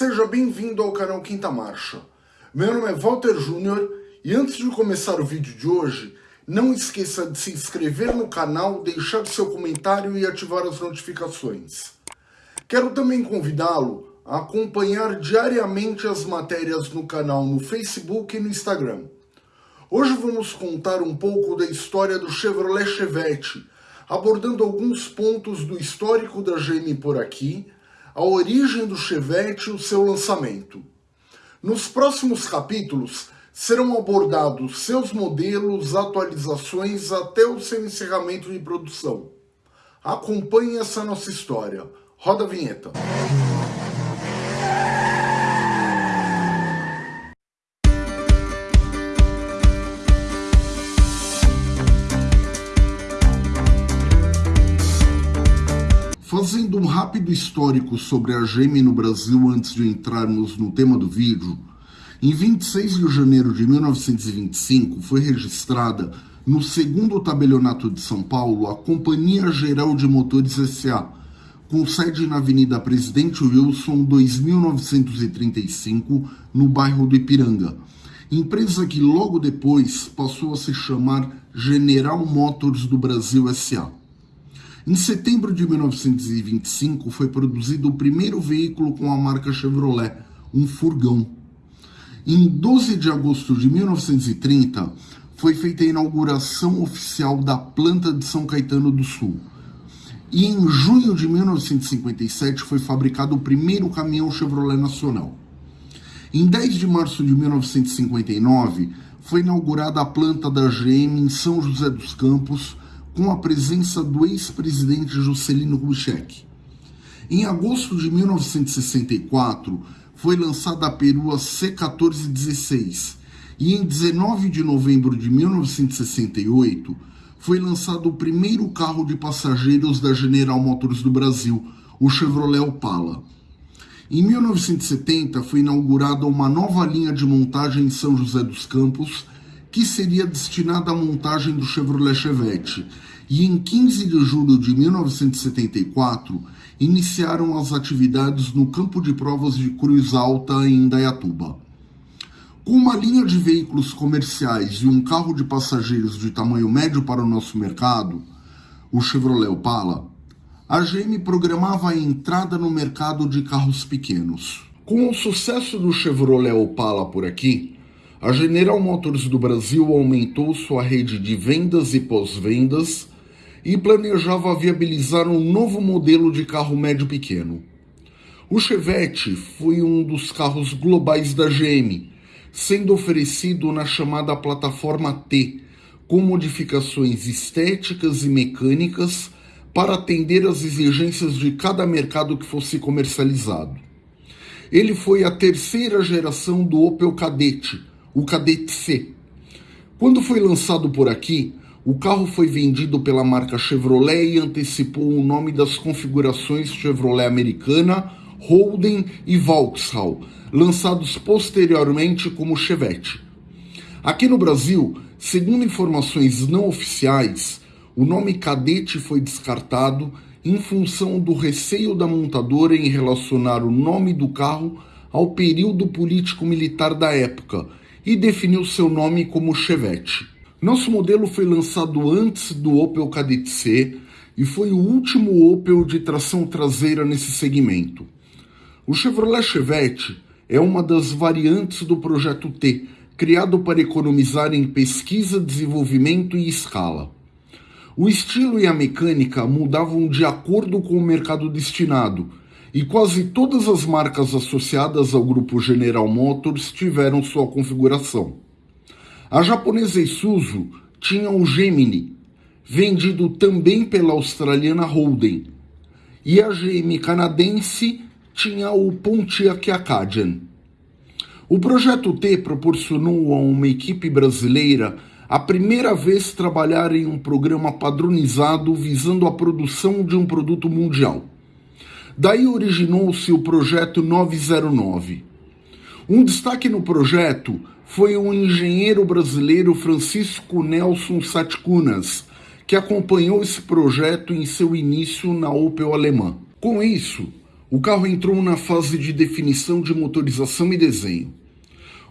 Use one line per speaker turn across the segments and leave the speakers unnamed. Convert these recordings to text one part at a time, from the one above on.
Seja bem-vindo ao canal Quinta Marcha. Meu nome é Walter Júnior e antes de começar o vídeo de hoje, não esqueça de se inscrever no canal, deixar seu comentário e ativar as notificações. Quero também convidá-lo a acompanhar diariamente as matérias no canal no Facebook e no Instagram. Hoje vamos contar um pouco da história do Chevrolet Chevette, abordando alguns pontos do histórico da GM por aqui, a origem do Chevette e o seu lançamento. Nos próximos capítulos serão abordados seus modelos, atualizações até o seu encerramento de produção. Acompanhe essa nossa história. Roda a vinheta. Fazendo um rápido histórico sobre a GM no Brasil antes de entrarmos no tema do vídeo, em 26 de janeiro de 1925 foi registrada no segundo tabelionato de São Paulo a Companhia Geral de Motores S.A., com sede na Avenida Presidente Wilson 2935, no bairro do Ipiranga. Empresa que logo depois passou a se chamar General Motors do Brasil S.A. Em setembro de 1925 foi produzido o primeiro veículo com a marca Chevrolet, um furgão. Em 12 de agosto de 1930 foi feita a inauguração oficial da planta de São Caetano do Sul. E em junho de 1957 foi fabricado o primeiro caminhão Chevrolet nacional. Em 10 de março de 1959 foi inaugurada a planta da GM em São José dos Campos, com a presença do ex-presidente Juscelino Kubitschek. Em agosto de 1964, foi lançada a perua C1416 e em 19 de novembro de 1968 foi lançado o primeiro carro de passageiros da General Motors do Brasil, o Chevrolet Opala. Em 1970 foi inaugurada uma nova linha de montagem em São José dos Campos que seria destinada à montagem do Chevrolet Chevette, e em 15 de julho de 1974 iniciaram as atividades no campo de provas de Cruz Alta em Indaiatuba. Com uma linha de veículos comerciais e um carro de passageiros de tamanho médio para o nosso mercado, o Chevrolet Opala, a GM programava a entrada no mercado de carros pequenos. Com o sucesso do Chevrolet Opala por aqui, a General Motors do Brasil aumentou sua rede de vendas e pós-vendas e planejava viabilizar um novo modelo de carro médio pequeno. O Chevette foi um dos carros globais da GM, sendo oferecido na chamada plataforma T, com modificações estéticas e mecânicas para atender às exigências de cada mercado que fosse comercializado. Ele foi a terceira geração do Opel Kadett, o Cadete C. Quando foi lançado por aqui, o carro foi vendido pela marca Chevrolet e antecipou o nome das configurações Chevrolet Americana, Holden e Vauxhall, lançados posteriormente como Chevette. Aqui no Brasil, segundo informações não oficiais, o nome Cadete foi descartado em função do receio da montadora em relacionar o nome do carro ao período político-militar da época e definiu seu nome como Chevette. Nosso modelo foi lançado antes do Opel Kadett C e foi o último Opel de tração traseira nesse segmento. O Chevrolet Chevette é uma das variantes do projeto T, criado para economizar em pesquisa, desenvolvimento e escala. O estilo e a mecânica mudavam de acordo com o mercado destinado, e quase todas as marcas associadas ao grupo General Motors tiveram sua configuração. A japonesa Isuzu tinha o Gemini, vendido também pela australiana Holden, e a GM canadense tinha o Pontiac Acadian. O projeto T proporcionou a uma equipe brasileira a primeira vez trabalhar em um programa padronizado visando a produção de um produto mundial. Daí originou-se o projeto 909. Um destaque no projeto foi o engenheiro brasileiro Francisco Nelson Satkunas, que acompanhou esse projeto em seu início na Opel alemã. Com isso, o carro entrou na fase de definição de motorização e desenho.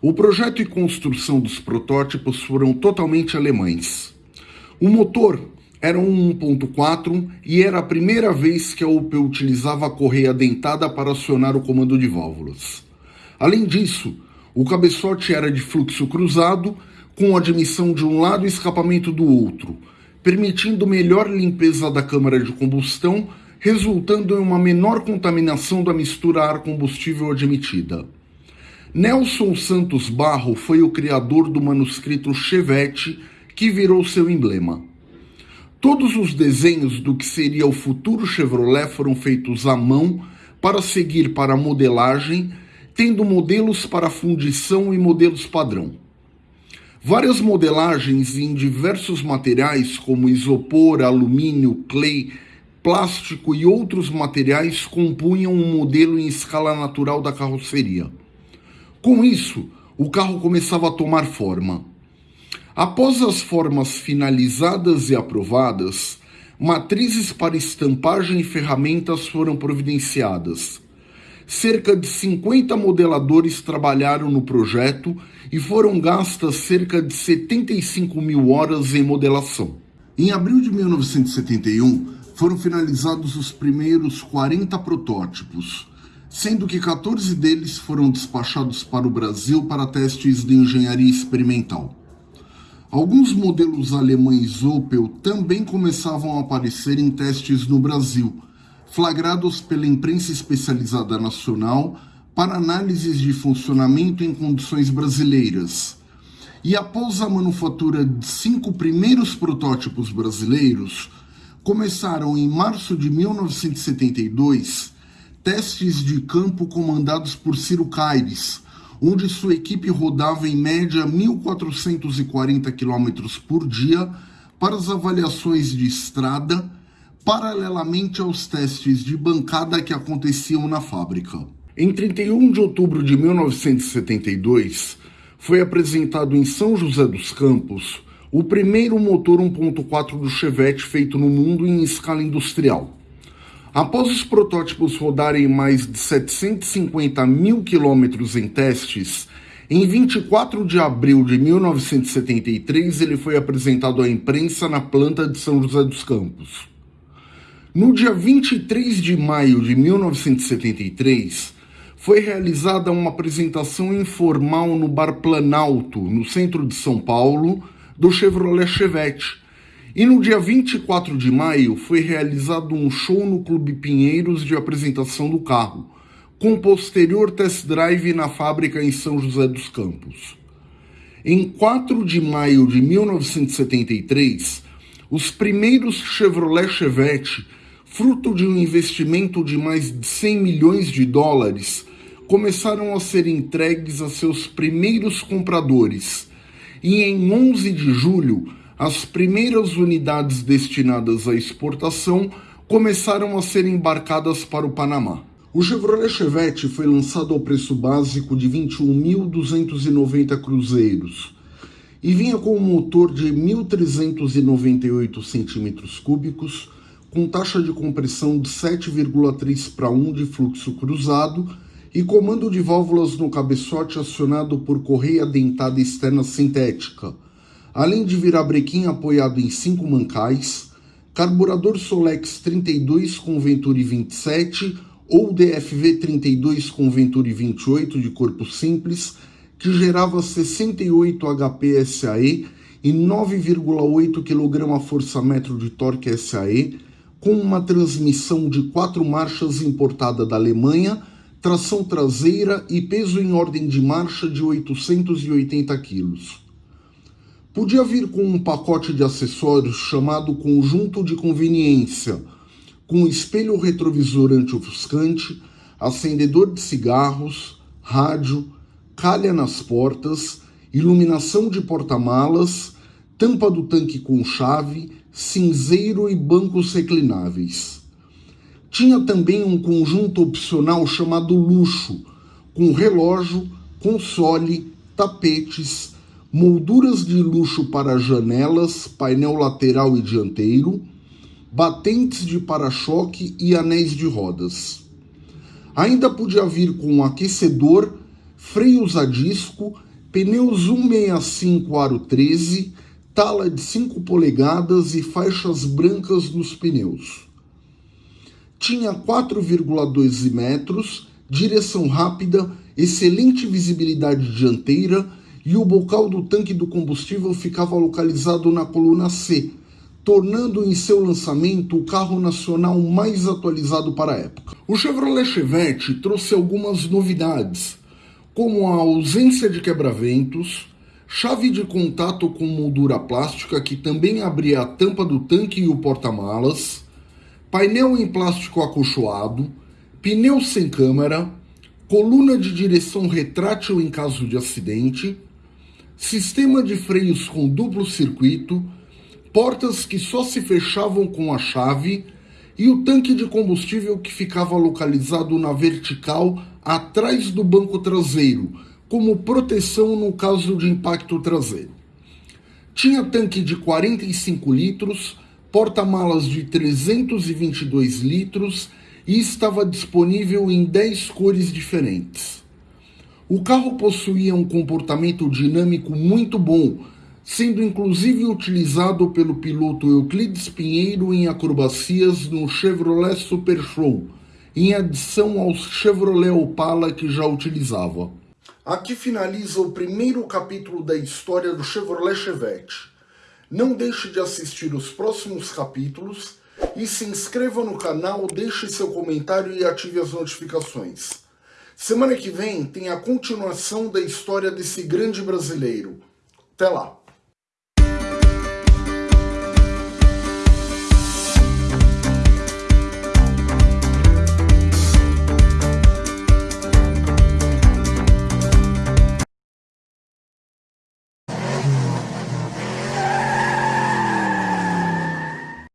O projeto e construção dos protótipos foram totalmente alemães. O motor era um 1.4 e era a primeira vez que a Opel utilizava a correia dentada para acionar o comando de válvulas. Além disso, o cabeçote era de fluxo cruzado, com admissão de um lado e escapamento do outro, permitindo melhor limpeza da câmara de combustão, resultando em uma menor contaminação da mistura ar-combustível admitida. Nelson Santos Barro foi o criador do manuscrito Chevette, que virou seu emblema. Todos os desenhos do que seria o futuro Chevrolet foram feitos à mão para seguir para a modelagem, tendo modelos para fundição e modelos padrão. Várias modelagens em diversos materiais, como isopor, alumínio, clay, plástico e outros materiais, compunham um modelo em escala natural da carroceria. Com isso, o carro começava a tomar forma. Após as formas finalizadas e aprovadas, matrizes para estampagem e ferramentas foram providenciadas. Cerca de 50 modeladores trabalharam no projeto e foram gastas cerca de 75 mil horas em modelação. Em abril de 1971, foram finalizados os primeiros 40 protótipos, sendo que 14 deles foram despachados para o Brasil para testes de engenharia experimental. Alguns modelos alemães Opel também começavam a aparecer em testes no Brasil, flagrados pela imprensa especializada nacional para análises de funcionamento em condições brasileiras. E após a manufatura de cinco primeiros protótipos brasileiros, começaram em março de 1972 testes de campo comandados por Ciro Caires, onde sua equipe rodava em média 1.440 km por dia para as avaliações de estrada, paralelamente aos testes de bancada que aconteciam na fábrica. Em 31 de outubro de 1972, foi apresentado em São José dos Campos o primeiro motor 1.4 do Chevette feito no mundo em escala industrial. Após os protótipos rodarem mais de 750 mil quilômetros em testes, em 24 de abril de 1973 ele foi apresentado à imprensa na planta de São José dos Campos. No dia 23 de maio de 1973, foi realizada uma apresentação informal no Bar Planalto, no centro de São Paulo, do Chevrolet Chevette, e no dia 24 de maio foi realizado um show no Clube Pinheiros de apresentação do carro, com posterior test drive na fábrica em São José dos Campos. Em 4 de maio de 1973, os primeiros Chevrolet Chevette, fruto de um investimento de mais de 100 milhões de dólares, começaram a ser entregues a seus primeiros compradores. E em 11 de julho, as primeiras unidades destinadas à exportação começaram a ser embarcadas para o Panamá. O Chevrolet Chevette foi lançado ao preço básico de 21.290 cruzeiros e vinha com um motor de 1.398 centímetros cúbicos, com taxa de compressão de 7,3 para 1 de fluxo cruzado e comando de válvulas no cabeçote acionado por correia dentada externa sintética, além de virabrequim apoiado em cinco mancais, carburador Solex 32 com Venturi 27 ou DFV 32 com Venturi 28 de corpo simples, que gerava 68 HP SAE e 9,8 kg força-metro de torque SAE, com uma transmissão de quatro marchas importada da Alemanha, tração traseira e peso em ordem de marcha de 880 kg. Podia vir com um pacote de acessórios chamado conjunto de conveniência, com espelho retrovisor anti-ofuscante, acendedor de cigarros, rádio, calha nas portas, iluminação de porta-malas, tampa do tanque com chave, cinzeiro e bancos reclináveis. Tinha também um conjunto opcional chamado luxo, com relógio, console, tapetes, molduras de luxo para janelas, painel lateral e dianteiro, batentes de para-choque e anéis de rodas. Ainda podia vir com aquecedor, freios a disco, pneus 165 aro 13, tala de 5 polegadas e faixas brancas nos pneus. Tinha 4,12 metros, direção rápida, excelente visibilidade dianteira e o bocal do tanque do combustível ficava localizado na coluna C, tornando em seu lançamento o carro nacional mais atualizado para a época. O Chevrolet Chevette trouxe algumas novidades, como a ausência de quebra-ventos, chave de contato com moldura plástica que também abria a tampa do tanque e o porta-malas, painel em plástico acolchoado, pneu sem câmera, coluna de direção retrátil em caso de acidente, sistema de freios com duplo circuito, portas que só se fechavam com a chave e o tanque de combustível que ficava localizado na vertical atrás do banco traseiro, como proteção no caso de impacto traseiro. Tinha tanque de 45 litros, porta-malas de 322 litros e estava disponível em 10 cores diferentes. O carro possuía um comportamento dinâmico muito bom, sendo inclusive utilizado pelo piloto Euclides Pinheiro em acrobacias no Chevrolet Super Show, em adição ao Chevrolet Opala que já utilizava. Aqui finaliza o primeiro capítulo da história do Chevrolet Chevette. Não deixe de assistir os próximos capítulos e se inscreva no canal, deixe seu comentário e ative as notificações. Semana que vem tem a continuação da história desse grande brasileiro. Até lá!